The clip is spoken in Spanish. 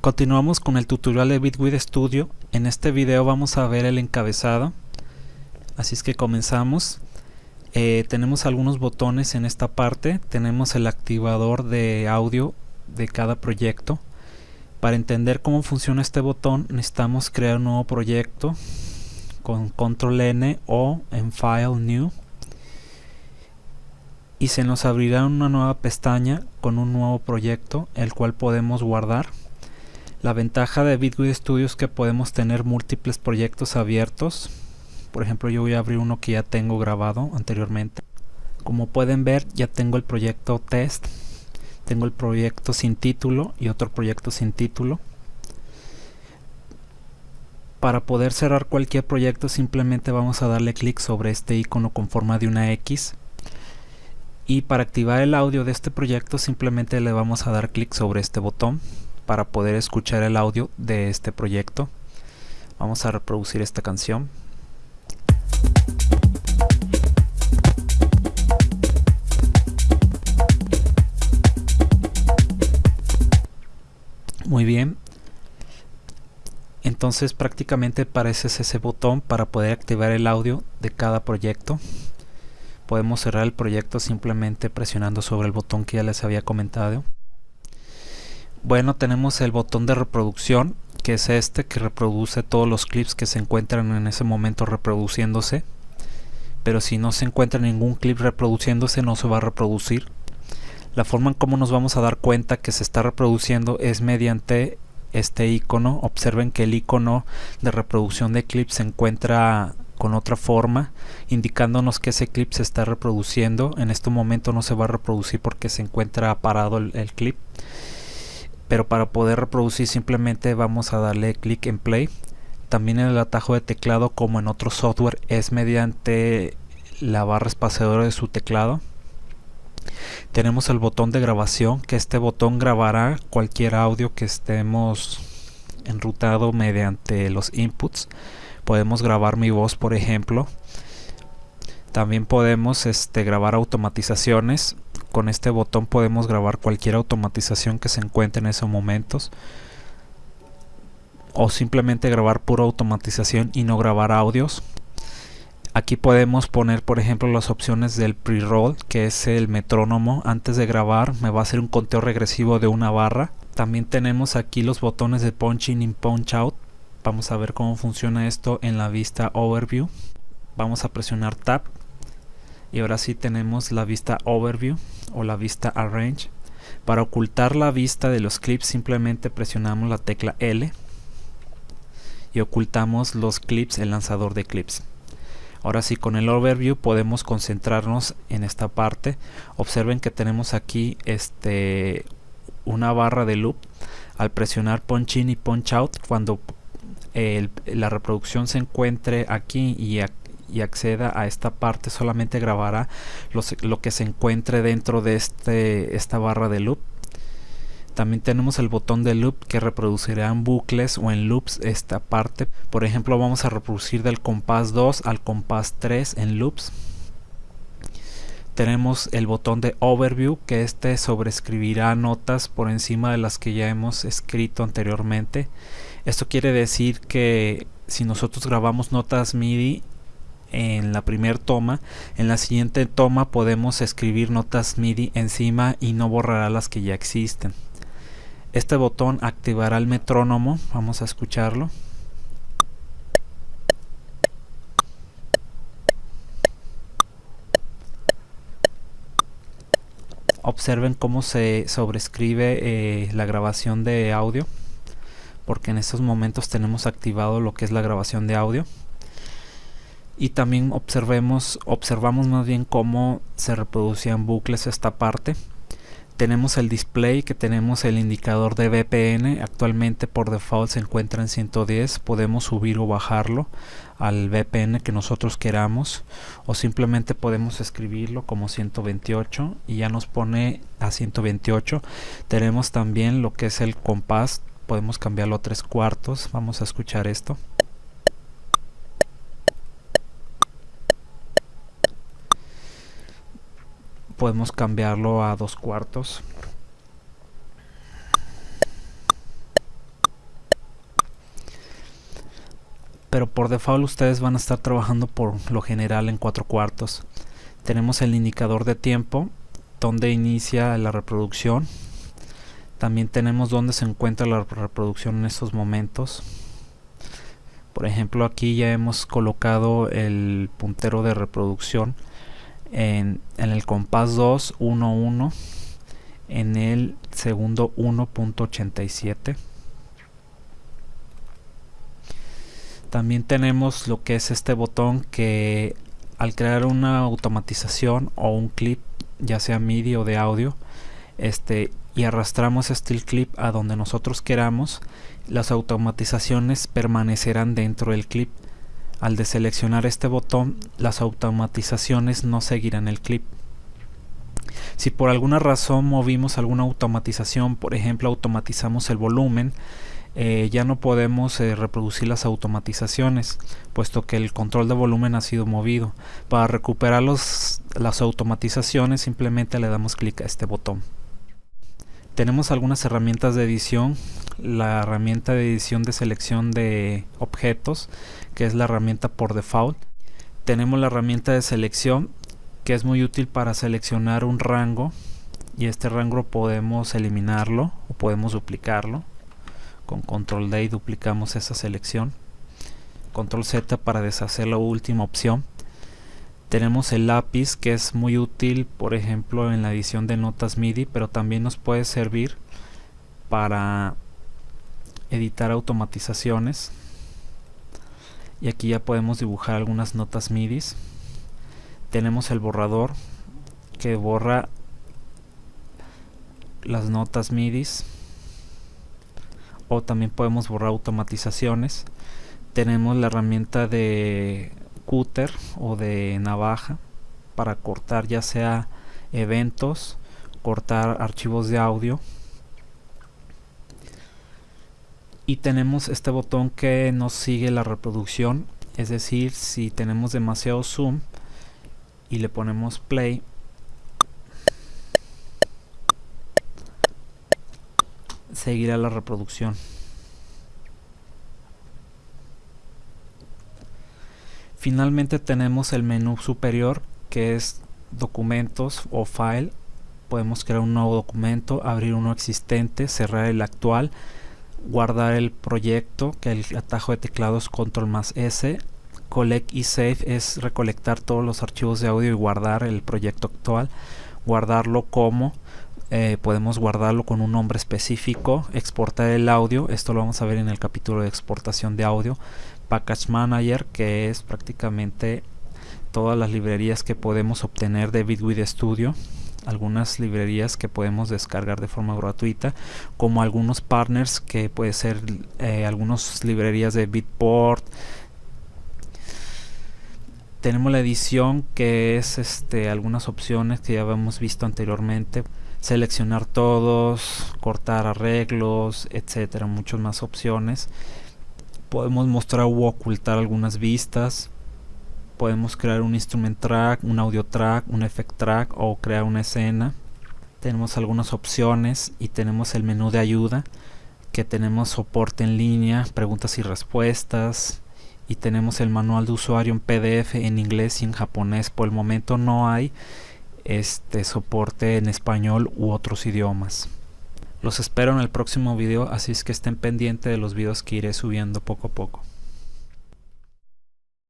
Continuamos con el tutorial de Bitwig Studio. En este video vamos a ver el encabezado. Así es que comenzamos. Eh, tenemos algunos botones en esta parte. Tenemos el activador de audio de cada proyecto. Para entender cómo funciona este botón necesitamos crear un nuevo proyecto con control N o en File New y se nos abrirá una nueva pestaña con un nuevo proyecto el cual podemos guardar la ventaja de Bitwig Studio es que podemos tener múltiples proyectos abiertos. Por ejemplo, yo voy a abrir uno que ya tengo grabado anteriormente. Como pueden ver, ya tengo el proyecto test, tengo el proyecto sin título y otro proyecto sin título. Para poder cerrar cualquier proyecto simplemente vamos a darle clic sobre este icono con forma de una X y para activar el audio de este proyecto simplemente le vamos a dar clic sobre este botón para poder escuchar el audio de este proyecto. Vamos a reproducir esta canción. Muy bien. Entonces prácticamente parece ese botón para poder activar el audio de cada proyecto. Podemos cerrar el proyecto simplemente presionando sobre el botón que ya les había comentado. Bueno, tenemos el botón de reproducción, que es este, que reproduce todos los clips que se encuentran en ese momento reproduciéndose. Pero si no se encuentra ningún clip reproduciéndose, no se va a reproducir. La forma en cómo nos vamos a dar cuenta que se está reproduciendo es mediante este icono. Observen que el icono de reproducción de clips se encuentra con otra forma indicándonos que ese clip se está reproduciendo en este momento no se va a reproducir porque se encuentra parado el clip pero para poder reproducir simplemente vamos a darle clic en play. También el atajo de teclado como en otro software es mediante la barra espaciadora de su teclado. Tenemos el botón de grabación que este botón grabará cualquier audio que estemos enrutado mediante los inputs. Podemos grabar mi voz por ejemplo. También podemos este, grabar automatizaciones con este botón podemos grabar cualquier automatización que se encuentre en esos momentos o simplemente grabar pura automatización y no grabar audios. Aquí podemos poner por ejemplo las opciones del pre-roll que es el metrónomo. Antes de grabar me va a hacer un conteo regresivo de una barra. También tenemos aquí los botones de punch in y punch out. Vamos a ver cómo funciona esto en la vista overview. Vamos a presionar tab. Y ahora sí tenemos la vista overview o la vista arrange para ocultar la vista de los clips simplemente presionamos la tecla L y ocultamos los clips el lanzador de clips. Ahora sí con el overview podemos concentrarnos en esta parte. Observen que tenemos aquí este una barra de loop. Al presionar punch in y punch out cuando la reproducción se encuentre aquí y, y acceda a esta parte solamente grabará lo que se encuentre dentro de este, esta barra de loop. También tenemos el botón de loop que reproducirá en bucles o en loops esta parte. Por ejemplo vamos a reproducir del compás 2 al compás 3 en loops. Tenemos el botón de overview que este sobrescribirá notas por encima de las que ya hemos escrito anteriormente. Esto quiere decir que si nosotros grabamos notas MIDI en la primera toma. En la siguiente toma podemos escribir notas MIDI encima y no borrará las que ya existen. Este botón activará el metrónomo. Vamos a escucharlo. Observen cómo se sobrescribe eh, la grabación de audio porque en estos momentos tenemos activado lo que es la grabación de audio y también observemos observamos más bien cómo se reproducían bucles esta parte. Tenemos el display que tenemos el indicador de VPN actualmente por default se encuentra en 110 podemos subir o bajarlo al VPN que nosotros queramos o simplemente podemos escribirlo como 128 y ya nos pone a 128 tenemos también lo que es el compás. Podemos cambiarlo a tres cuartos. Vamos a escuchar esto podemos cambiarlo a dos cuartos. Pero por default ustedes van a estar trabajando por lo general en cuatro cuartos. Tenemos el indicador de tiempo donde inicia la reproducción. También tenemos donde se encuentra la reproducción en estos momentos. Por ejemplo aquí ya hemos colocado el puntero de reproducción en, el compás 2 1 1 en el segundo 1.87 también tenemos lo que es este botón que al crear una automatización o un clip ya sea MIDI o de audio este y arrastramos este clip a donde nosotros queramos las automatizaciones permanecerán dentro del clip al deseleccionar este botón las automatizaciones no seguirán el clip. Si por alguna razón movimos alguna automatización por ejemplo automatizamos el volumen eh, ya no podemos eh, reproducir las automatizaciones puesto que el control de volumen ha sido movido. Para recuperar los, las automatizaciones simplemente le damos clic a este botón. Tenemos algunas herramientas de edición la herramienta de edición de selección de objetos que es la herramienta por default. Tenemos la herramienta de selección que es muy útil para seleccionar un rango y este rango podemos eliminarlo o podemos duplicarlo. Con control D duplicamos esa selección. Control Z para deshacer la última opción. Tenemos el lápiz que es muy útil por ejemplo en la edición de notas MIDI pero también nos puede servir para editar automatizaciones. Y aquí ya podemos dibujar algunas notas MIDI tenemos el borrador que borra las notas MIDI o también podemos borrar automatizaciones. Tenemos la herramienta de cúter o de navaja para cortar ya sea eventos cortar archivos de audio y tenemos este botón que nos sigue la reproducción es decir si tenemos demasiado zoom y le ponemos play seguirá la reproducción. Finalmente tenemos el menú superior que es documentos o file. Podemos crear un nuevo documento, abrir uno existente, cerrar el actual, guardar el proyecto, que el atajo de teclado es control más S. Collect y save es recolectar todos los archivos de audio y guardar el proyecto actual. Guardarlo como eh, podemos guardarlo con un nombre específico, exportar el audio, esto lo vamos a ver en el capítulo de exportación de audio, Package Manager que es prácticamente todas las librerías que podemos obtener de Bitwid Studio, algunas librerías que podemos descargar de forma gratuita, como algunos partners que puede ser eh, algunas librerías de Bitport, tenemos la edición que es este algunas opciones que ya habíamos visto anteriormente seleccionar todos, cortar arreglos, etcétera, muchas más opciones. Podemos mostrar u ocultar algunas vistas. Podemos crear un instrument track, un audio track, un effect track o crear una escena. Tenemos algunas opciones y tenemos el menú de ayuda que tenemos soporte en línea, preguntas y respuestas y tenemos el manual de usuario en PDF en inglés y en japonés. Por el momento no hay este soporte en español u otros idiomas. Los espero en el próximo video, así es que estén pendientes de los videos que iré subiendo poco a poco.